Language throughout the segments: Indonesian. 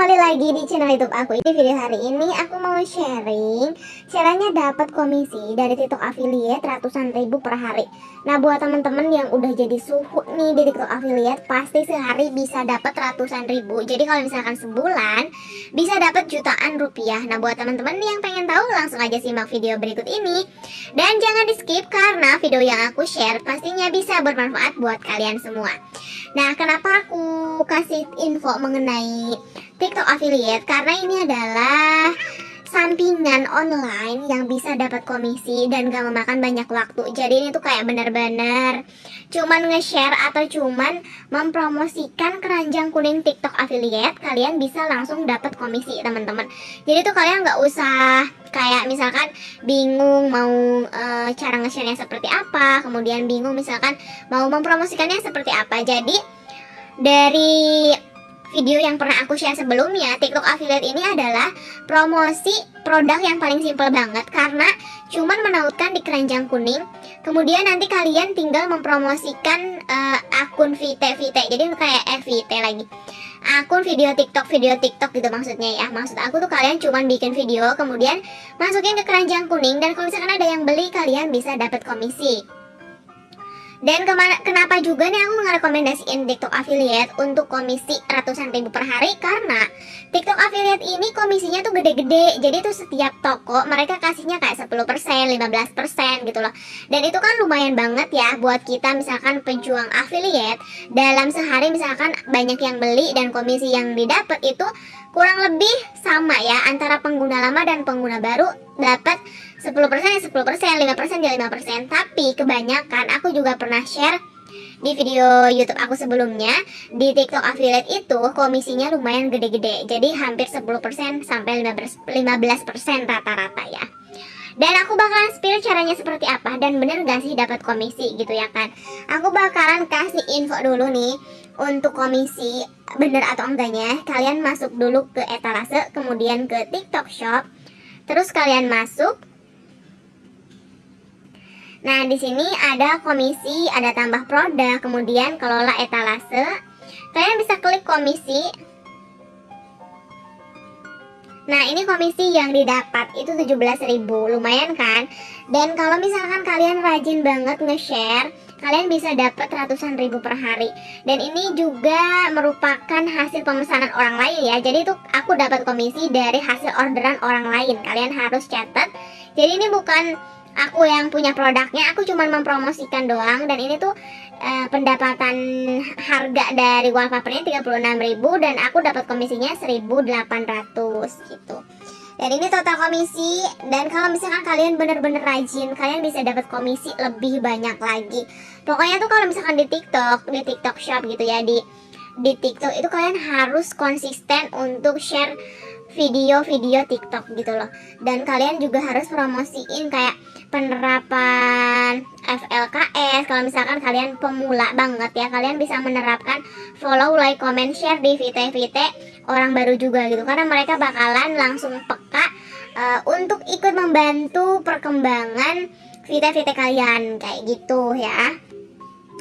kembali lagi di channel youtube aku. Di video hari ini aku mau sharing Caranya dapat komisi dari TikTok affiliate ratusan ribu per hari. Nah buat teman-teman yang udah jadi suhu nih di TikTok affiliate Pasti sehari bisa dapat ratusan ribu. Jadi kalau misalkan sebulan bisa dapat jutaan rupiah. Nah buat teman-teman yang pengen tahu langsung aja simak video berikut ini. Dan jangan di skip karena video yang aku share pastinya bisa bermanfaat buat kalian semua. Nah, kenapa aku kasih info mengenai TikTok affiliate? Karena ini adalah sampingan online yang bisa dapat komisi dan gak memakan banyak waktu. Jadi ini tuh kayak bener-bener cuman nge-share atau cuman mempromosikan keranjang kuning TikTok affiliate, kalian bisa langsung dapat komisi teman-teman. Jadi tuh kalian nggak usah kayak misalkan bingung mau e, cara nge-share-nya seperti apa, kemudian bingung misalkan mau mempromosikannya seperti apa. Jadi dari video yang pernah aku share sebelumnya, TikTok affiliate ini adalah promosi produk yang paling simple banget karena cuman menautkan di keranjang kuning. Kemudian nanti kalian tinggal mempromosikan uh, akun VT VT. Jadi kayak FVT lagi. Akun video TikTok, video TikTok gitu maksudnya ya. Maksud aku tuh kalian cuman bikin video kemudian masukin ke keranjang kuning dan kalau misalkan ada yang beli kalian bisa dapat komisi. Dan kenapa juga nih aku ngerekomendasiin TikTok affiliate untuk komisi ratusan ribu per hari? Karena TikTok affiliate ini komisinya tuh gede-gede. Jadi tuh setiap toko mereka kasihnya kayak 10%, 15% gitu loh. Dan itu kan lumayan banget ya buat kita misalkan pejuang affiliate. Dalam sehari misalkan banyak yang beli dan komisi yang didapat itu kurang lebih sama ya Antara pengguna lama dan pengguna baru dapat 10% ya 10%, 5% ya 5% Tapi kebanyakan aku juga pernah share di video YouTube aku sebelumnya di TikTok affiliate itu komisinya lumayan gede-gede. Jadi hampir 10% sampai 15% rata-rata ya. Dan aku bakalan spill caranya seperti apa dan bener gak sih dapat komisi gitu ya kan. Aku bakalan kasih info dulu nih untuk komisi bener atau enggaknya. Kalian masuk dulu ke etalase, kemudian ke TikTok Shop. Terus kalian masuk Nah, di sini ada komisi, ada tambah produk, kemudian kelola etalase. Kalian bisa klik komisi. Nah, ini komisi yang didapat itu 17.000, lumayan kan? Dan kalau misalkan kalian rajin banget nge-share, kalian bisa dapat ratusan ribu per hari. Dan ini juga merupakan hasil pemesanan orang lain ya. Jadi itu aku dapat komisi dari hasil orderan orang lain. Kalian harus catat. Jadi ini bukan aku yang punya produknya aku cuma mempromosikan doang. Dan ini tuh uh, pendapatan harga dari wallpapernya 36.000 dan aku dapat komisinya 1.800 gitu. Dan ini total komisi dan kalau misalkan kalian bener-bener rajin kalian bisa dapat komisi lebih banyak lagi. Pokoknya tuh kalau misalkan di TikTok di TikTok Shop gitu ya di di TikTok itu kalian harus konsisten untuk share video-video TikTok gitu loh. Dan kalian juga harus promosiin kayak penerapan FLKS kalau misalkan kalian pemula banget ya kalian bisa menerapkan follow like comment share di VT-VT orang baru juga gitu. Karena mereka bakalan langsung peka uh, untuk ikut membantu perkembangan VT-VT kalian kayak gitu ya.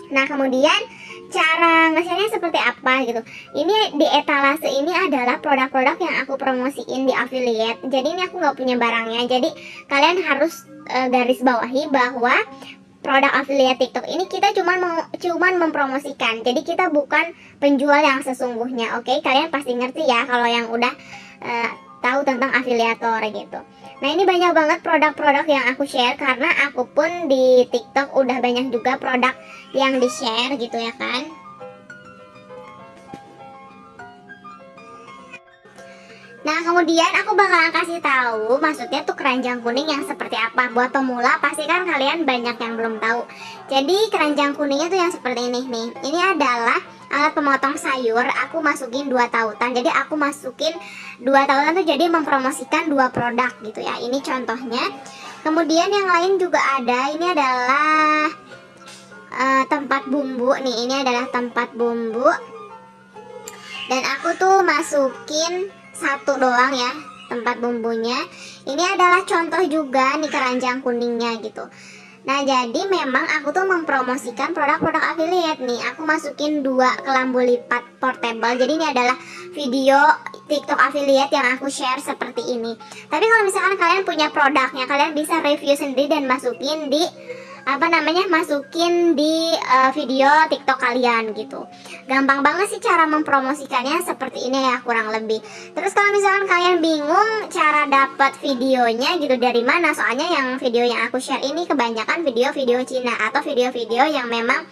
Nah kemudian cara nge-share-nya seperti apa gitu. Ini di etalase ini adalah produk-produk yang aku promosiin di affiliate. Jadi ini aku nggak punya barangnya. Jadi kalian harus uh, garis bawahi bahwa produk affiliate TikTok ini kita cuma mau cuman mempromosikan. Jadi kita bukan penjual yang sesungguhnya oke? Okay? kalian pasti ngerti ya kalau yang udah uh, tahu tentang afiliator gitu Nah ini banyak banget produk-produk yang aku share karena aku pun di TikTok udah banyak juga produk yang di share gitu ya kan. Nah kemudian aku bakalan kasih tahu maksudnya tuh keranjang kuning yang seperti apa buat pemula pasti kan kalian banyak yang belum tahu. Jadi keranjang kuningnya tuh yang seperti ini nih. Ini adalah alat pemotong sayur aku masukin dua tautan. Jadi aku masukin dua tautan tuh jadi mempromosikan dua produk gitu ya. Ini contohnya. Kemudian yang lain juga ada. Ini adalah uh, tempat bumbu nih. Ini adalah tempat bumbu. Dan aku tuh masukin satu doang ya tempat bumbunya. Ini adalah contoh juga nih keranjang kuningnya gitu Nah jadi memang aku tuh mempromosikan produk-produk affiliate nih Aku masukin dua kelambu lipat portable Jadi ini adalah video TikTok affiliate yang aku share seperti ini. Tapi kalau misalkan kalian punya produknya, kalian bisa review sendiri dan masukin di apa namanya masukin di uh, video TikTok kalian gitu. Gampang banget sih cara mempromosikannya seperti ini ya kurang lebih. Terus kalau misalkan kalian bingung cara dapat videonya gitu dari mana, soalnya yang video yang aku share ini kebanyakan video-video Cina atau video-video yang memang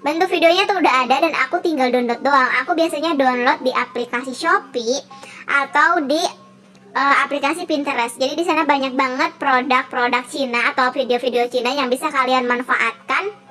bentuk videonya tuh udah ada dan aku tinggal download doang. Aku biasanya download di aplikasi Shopee atau di uh, aplikasi Pinterest. Jadi di sana banyak banget produk-produk Cina atau video-video Cina yang bisa kalian manfaatkan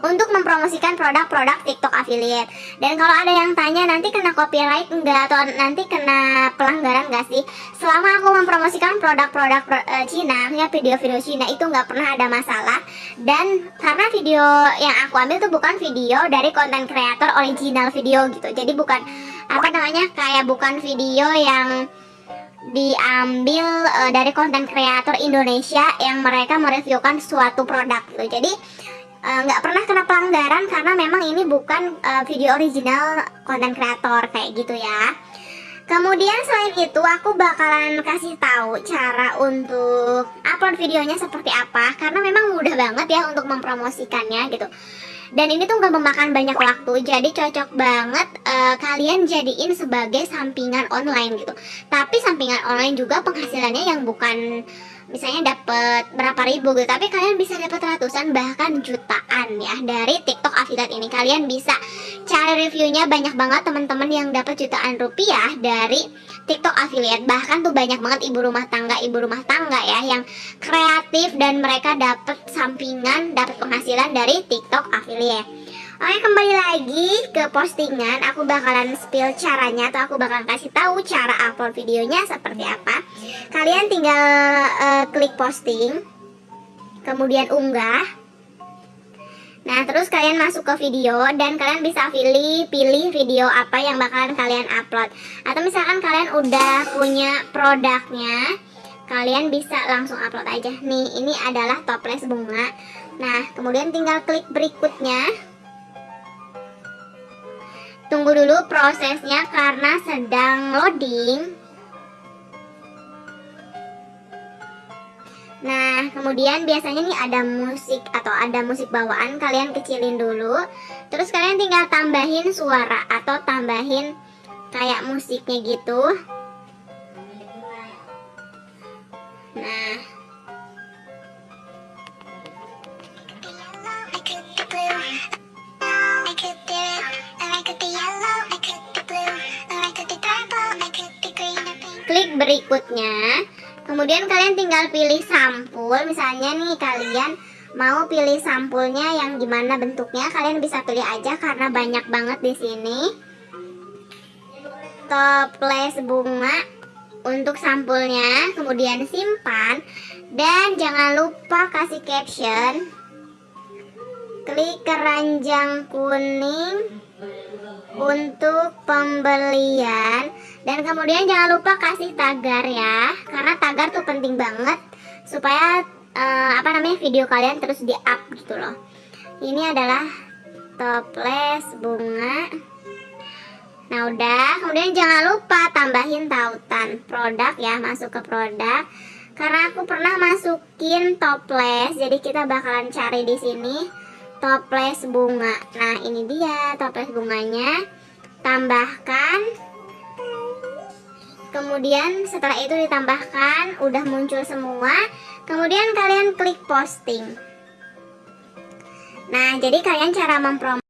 untuk mempromosikan produk-produk TikTok affiliate. Dan kalau ada yang tanya nanti kena copyright enggak atau nanti kena pelanggaran enggak sih? Selama aku mempromosikan produk-produk uh, Cina, ya video-video Cina itu nggak pernah ada masalah. Dan karena video yang aku ambil tuh bukan video dari konten kreator original video gitu. Jadi bukan apa namanya kayak bukan video yang diambil uh, dari konten kreator Indonesia yang mereka mereviewkan suatu produk gitu. Jadi eh, nggak uh, pernah kena pelanggaran karena memang ini bukan uh, video original konten kreator kayak gitu ya. Kemudian selain itu aku bakalan kasih tahu cara untuk upload videonya seperti apa karena memang mudah banget ya untuk mempromosikannya gitu dan ini tuh gak memakan banyak waktu jadi cocok banget uh, kalian jadiin sebagai sampingan online gitu. Tapi sampingan online juga penghasilannya yang bukan misalnya dapat berapa ribu gitu tapi kalian bisa dapat ratusan bahkan jutaan ya dari TikTok affiliate ini. Kalian bisa cari reviewnya banyak banget teman-teman yang dapat jutaan rupiah dari TikTok affiliate. Bahkan tuh banyak banget ibu rumah tangga ibu rumah tangga ya yang kreatif dan mereka dapat sampingan dapat penghasilan dari TikTok affiliate Oke kembali lagi ke postingan Aku bakalan spill caranya Atau aku bakalan kasih tahu cara upload videonya seperti apa Kalian tinggal uh, klik posting Kemudian unggah Nah, terus kalian masuk ke video dan kalian bisa pilih pilih video apa yang bakalan kalian upload. Atau misalkan kalian udah punya produknya, kalian bisa langsung upload aja. Nih, ini adalah toples bunga. Nah, kemudian tinggal klik berikutnya. Tunggu dulu prosesnya karena sedang loading. Nah, kemudian biasanya nih ada musik atau ada musik bawaan, kalian kecilin dulu. Terus kalian tinggal tambahin suara atau tambahin kayak musiknya gitu. Nah. Berikutnya Kemudian kalian tinggal pilih sampul, misalnya nih kalian mau pilih sampulnya yang gimana bentuknya, kalian bisa pilih aja karena banyak banget di sini. Toples bunga untuk sampulnya, kemudian simpan dan jangan lupa kasih caption. Klik keranjang kuning untuk pembelian. Dan kemudian jangan lupa kasih tagar ya karena tagar tuh penting banget supaya uh, apa namanya video kalian terus di up gitu loh. Ini adalah toples bunga. Nah udah. Kemudian jangan lupa tambahin tautan produk ya masuk ke produk. Karena aku pernah masukin toples jadi kita bakalan cari di sini toples bunga. Nah ini dia toples bunganya. Tambahkan. Kemudian setelah itu ditambahkan udah muncul semua. Kemudian kalian klik posting. Nah jadi kalian cara memprom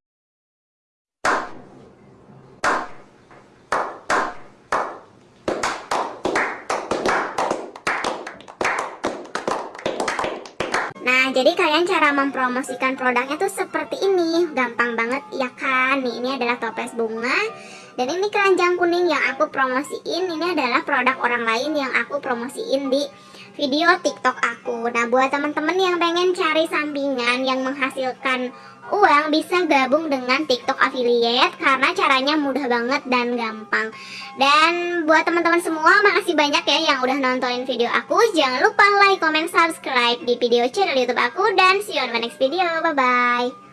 Nah, jadi kalian cara mempromosikan produknya tuh seperti ini. Gampang banget ya kan? Nih, ini adalah toples bunga. Dan ini keranjang kuning yang aku promosiin. Ini adalah produk orang lain yang aku promosiin di video TikTok aku. Nah, buat teman-teman yang pengen cari sampingan yang menghasilkan uang bisa gabung dengan TikTok affiliate karena caranya mudah banget dan gampang. Dan buat teman-teman semua makasih banyak ya yang udah nontonin video aku. Jangan lupa like, comment, subscribe di video channel YouTube aku dan see you on my next video. Bye bye.